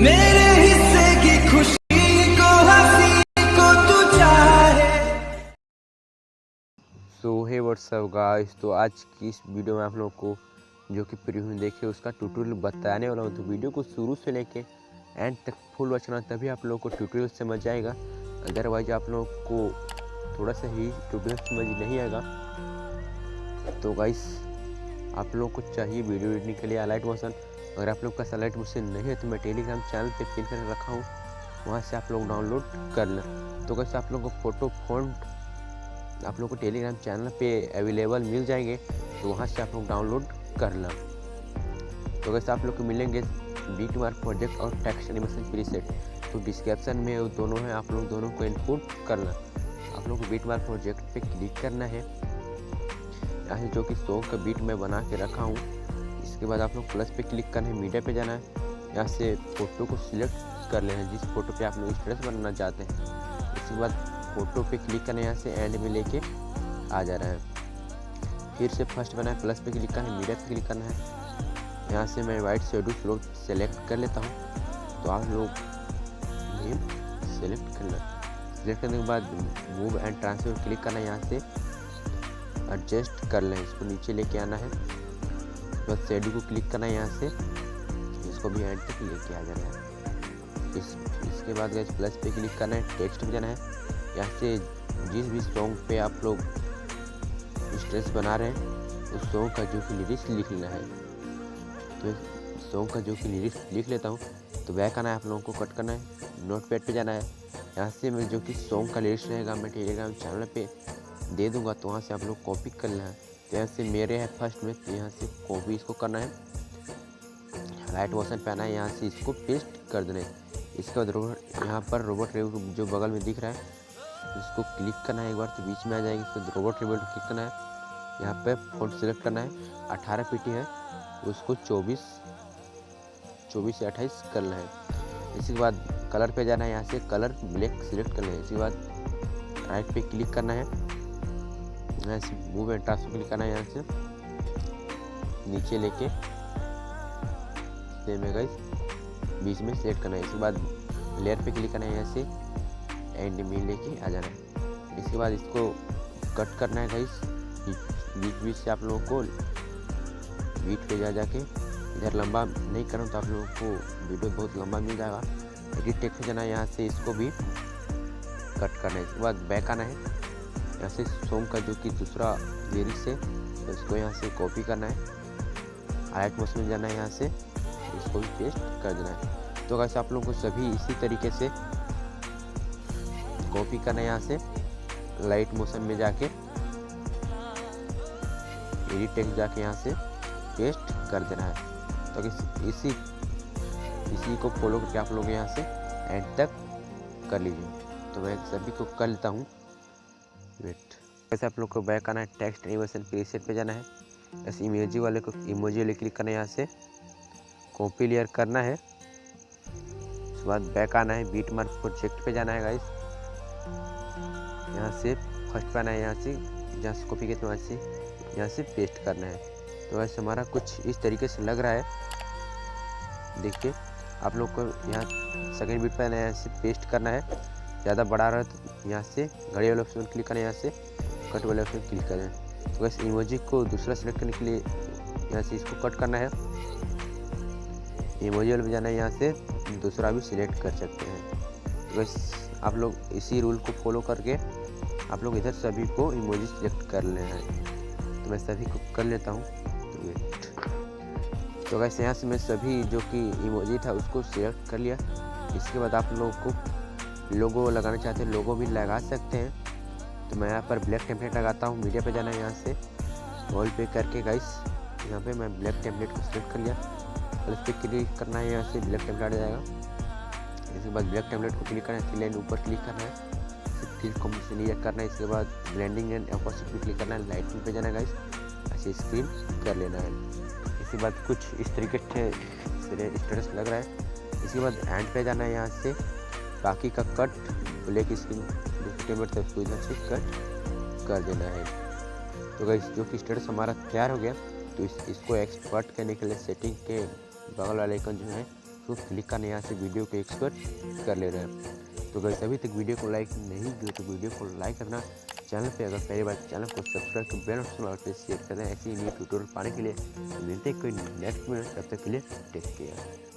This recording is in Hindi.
मेरे तू सो हे व्हाट्सअप गाइस तो आज की इस वीडियो में आप लोगों को जो कि प्रीव्यू देखे, उसका ट्यूटोरियल बताने वाला हूँ। तो वीडियो को शुरू से लेके एंड तक फुल वचना तभी आप लोगों को ट्यूटोरियल समझ आएगा। अदरवाइज़ आप लोगों को थोड़ा सा ही ट्यूटोरियल समझ नहीं आएगा। तो गाइस आप लोगों को चाहिए वीडियो एडिटिंग के लिए अलाइट मोशन अगर आप लोग का अलाइट मुझसे नहीं है तो मैं टेलीग्राम चैनल पे पिन कर रखा हूँ। वहाँ से आप लोग डाउनलोड कर लें तो कैसे आप लोगों को फ़ोटो फॉन्ट आप लोग को टेलीग्राम चैनल पे अवेलेबल मिल जाएँगे तो वहाँ से आप लोग डाउनलोड कर लें तो कैसे आप लोग को मिलेंगे बीट मार्क प्रोजेक्ट और टेक्स्ट एनिमेशन प्रीसेट तो डिस्क्रिप्शन में वो दोनों हैं, आप लोग दोनों को इनपुट करना। आप लोग को बीट प्रोजेक्ट पे क्लिक करना है। यहाँ जो कि सॉन्ग का बीट मैं बना के रखा हूँ। इसके बाद आप लोग प्लस पे क्लिक करना है मीडिया पे जाना है। यहाँ से फ़ोटो को सिलेक्ट कर लेना है, जिस फ़ोटो पे आप लोग स्टेटस बनाना चाहते हैं। उसके बाद फ़ोटो पे क्लिक करना है यहाँ से एंड में लेके आ जा रहा है। फिर से फ़र्स्ट बना है प्लस पे क्लिक करना है मीडिया पे क्लिक करना है। यहाँ से मैं वाइट शेडो फ्लो सेलेक्ट कर लेता हूँ। तो आप लोग ये सेलेक्ट करना सेलेक्ट करने के बाद मूव एंड ट्रांसफ़र क्लिक करना है, यहाँ से एडजस्ट कर लें। इसको नीचे लेके आना है। बस शेडो को क्लिक करना है यहाँ से। इसको भी एंड तक लेके आ जाना है। इस, इसके बाद गए प्लस पे क्लिक करना है टेक्स्ट पे जाना है। यहाँ से जिस भी सॉन्ग पे आप लोग स्ट्रेस बना रहे हैं, उस सॉन्ग का जो कि लिरिक्स लिख लेना है। तो सॉन्ग का जो कि लिरिक्स लिख लेता हूँ तो बैक आना है आप लोगों को कट करना है। नोट पैड पर जाना है। यहाँ से मैं जो कि सॉन्ग का लिरिक्स रहेगा मैं टेलीग्राम चैनल पर दे दूँगा तो वहाँ से आप लोग कॉपी कर लेना। है तो यहाँ से मेरे है फ़र्स्ट में तो यहाँ से कॉपी इसको करना है। राइट मोशन पे आना है, यहाँ से इसको पेस्ट कर देना है। इसके बाद रोबोट यहाँ पर रोबोट रेव जो बगल में दिख रहा है, इसको क्लिक करना है एक बार तो बीच में आ जाएगी। इसके बाद रोबोट रेवल क्लिक करना है। यहाँ पे फ़ोन सेलेक्ट करना है। अठारह पीटी है, उसको चौबीस चौबीस से अट्ठाईस करना है। इसके बाद कलर पे जाना है, यहाँ से कलर ब्लैक सिलेक्ट करना है। इसके बाद राइट पे क्लिक करना है। यहाँ से मूव एंड ट्रांसफ़र क्लिक करना है यहाँ से। नीचे लेके। सेम है गाइस बीच में सेलेक्ट करना है। इसके बाद लेयर पे क्लिक करना है यहाँ से। एंड में लेके आ जाना है। इसके बाद इसको कट करना है गाइस बीच बीच से आप लोगों को बीट पे जा, जाके। इधर लंबा नहीं करूँ तो आप लोगों को वीडियो बहुत लंबा मिल जाएगा। एडिट टेक पे जाना है यहाँ से। इसको भी कट करना है। इसके बाद बैक आना है। यहाँ से सोम का जो कि दूसरा लिरिक्स है तो इसको यहाँ से कॉपी करना है। आयट मोशन में जाना है यहाँ से, इसको भी पेस्ट कर देना है। तो कैसे आप लोगों को सभी इसी तरीके से कॉपी करना है यहाँ से लाइट मोशन में जाके एडिट टेक्स्ट जाके यहाँ से पेस्ट कर देना है। तो इसी इसी को फॉलो करके आप लोग यहाँ से एंड तक कर लीजिए। तो मैं सभी को कर लेता हूँ। वेट वैसे आप लोग को बैक आना है टेक्स्ट एनिमेशन प्रीसेट पे जाना है। ऐसे इमोजी वाले को इमोजी वाले क्लिक करना है यहाँ से। कॉपी लेयर करना है। उसके बाद बैक आना है बीट मार्क प्रोजेक्ट पे जाना है गाइस यहाँ से फ़र्स्ट पे आना है, यहाँ से जहाँ से कॉपी किया वहाँ से, यहाँ से पेस्ट करना है। तो वैसे हमारा कुछ इस तरीके से लग रहा है। देखिए, आप लोग को यहाँ सेकेंड बीट पर आना है, यहाँ से पेस्ट करना है। ज़्यादा बड़ा रहा तो यहाँ से घड़ी वाले ऑप्शन क्लिक करें, यहाँ से कट वाले ऑप्शन क्लिक करें। तो बस इमोजी को दूसरा सेलेक्ट करने के लिए यहाँ से इसको कट करना है। इमोजी वाले जाना है, यहाँ से दूसरा भी सिलेक्ट कर सकते हैं। तो बस आप लोग इसी रूल को फॉलो करके आप लोग इधर सभी को इमोजी सिलेक्ट कर लेना है। तो मैं सभी को कर लेता हूँ। तो वेट तो वैसे यहाँ से मैं सभी जो कि इमोजी था उसको सिलेक्ट कर लिया। इसके बाद आप लोगों को लोगो लगाना चाहते हैं, लोगो भी लगा सकते हैं। तो मैं यहाँ पर ब्लैक टेम्पलेट लगाता हूँ, मीडिया पे जाना है यहाँ से। वॉल पे करके गाइस यहाँ पे मैं ब्लैक टेम्पलेट को सिलेक्ट कर लिया। प्लस पे क्लिक करना है यहाँ से ब्लैक टेम्पलेट आ जाएगा। इसके बाद ब्लैक टेम्पलेट को क्लिक करना है लाइन ऊपर क्लिक करना है। फिर कॉम्बिनेशन करना है, इसके बाद ब्लेंडिंग एंड अपोजिट क्लिक करना है। लाइटिंग पे जाना है गाइस ऐसे स्क्रीन कर लेना है। इसके बाद कुछ इस तरीके से स्टेटस लग रहा है। इसके बाद हैंड पे जाना है यहाँ से। बाकी का कट ब्लैक टेम्पलेट था उसको इधर से कट कर देना है। तो गाइस जो कि स्टेटस हमारा तैयार हो गया तो इस, इसको एक्सपर्ट करने के लिए सेटिंग के बगल वाले आइकन जो है, उसको तो क्लिक करने यहाँ से वीडियो को एक्सपर्ट कर ले रहे हैं। तो अगर अभी तक वीडियो को लाइक नहीं किया तो वीडियो को लाइक करना। चैनल पे अगर पहली बार चैनल को सब्सक्राइब कर बेल ऑप्शन और पे शेयर करें ऐसे न्यू ट्यूटोरियल पाने के लिए, मिलते कोई नेक्स्ट में। तब तक के लिए टेक केयर